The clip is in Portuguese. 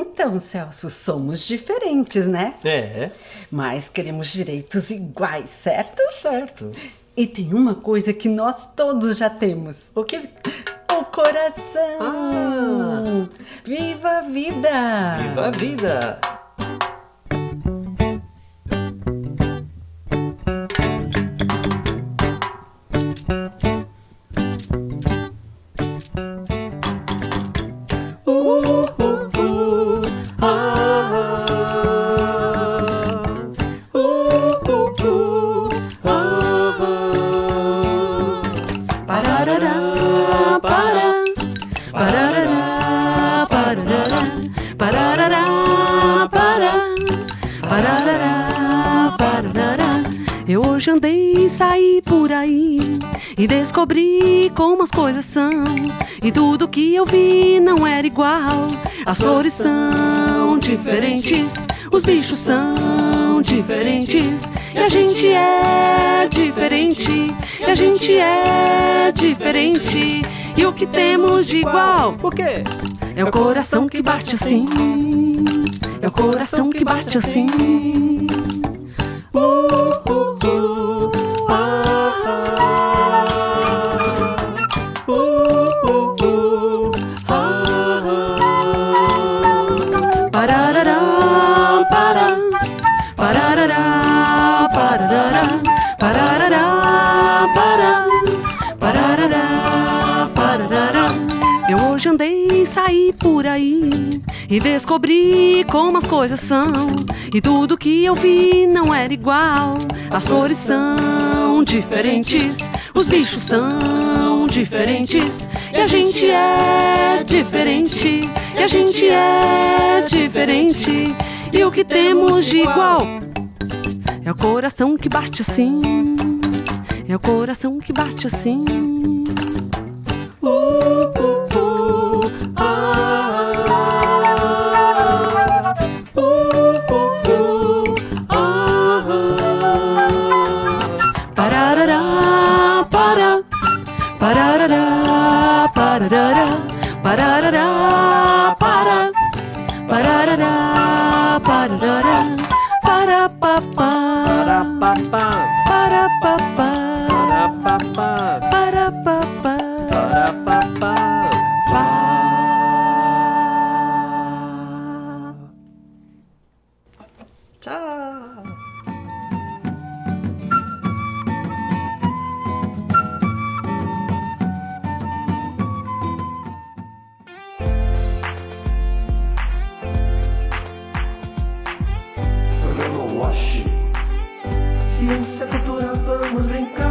Então, Celso, somos diferentes, né? É. Mas queremos direitos iguais, certo? Certo. E tem uma coisa que nós todos já temos. O que? O coração! Ah. Viva a vida! Viva a vida! Parará, parará, parará, para, parará, parará. Eu hoje andei saí por aí e descobri como as coisas são. E tudo que eu vi não era igual. As flores são diferentes, os bichos são diferentes. E a gente é diferente, e a gente é diferente. E o que temos de igual O quê? é o coração que bate assim. É o coração que bate assim. Uh, uh, uh, e saí por aí e descobri como as coisas são. E tudo que eu vi não era igual. As cores são diferentes, os bichos são diferentes. E a gente é diferente, e a gente é diferente. E o que temos de igual é o coração que bate assim. É o coração que bate assim. da ba da ba da da da ba da da da ba da da da ba da ba da da da ba da da da ba da ba ba ba da ba ba ba da ba ba ba da ba ba Wash. Ciência, cultura, vamos brincar.